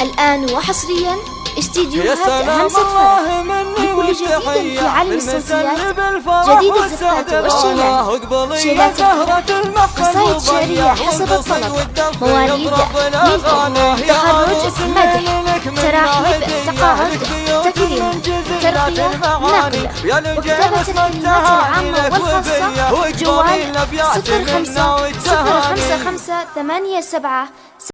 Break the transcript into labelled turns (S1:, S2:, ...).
S1: الآن وحصريا استديوهات أهم فرح. لكل جديد في عالم الصوتيات. جديد الزفات والشيلات شيلات قصائد شعرية حسب الطلب. مواليد ملء تخرج مدح تراحيب تقاعد تكريم ترقية نقل. وكتابة الكلمات العامة والخاصة جوال صفر خمسة صفر خمسة خمسة ثمانية سبعة